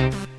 Bye.